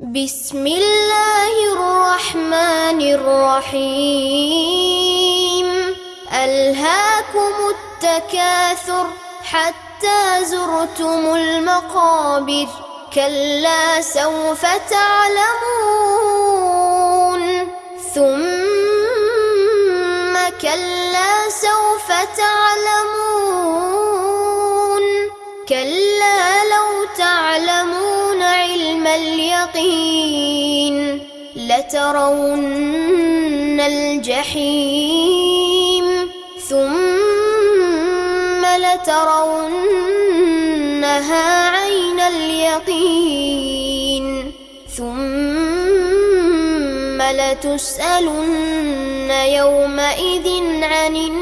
بسم الله الرحمن الرحيم. ألهاكم التكاثر حتى زرتم المقابر. كلا سوف تعلمون. ثم كلا سوف تعلمون. كلا اليقين لترون الجحيم ثم لترونها عين اليقين ثم لتسألن يومئذ عن النعيم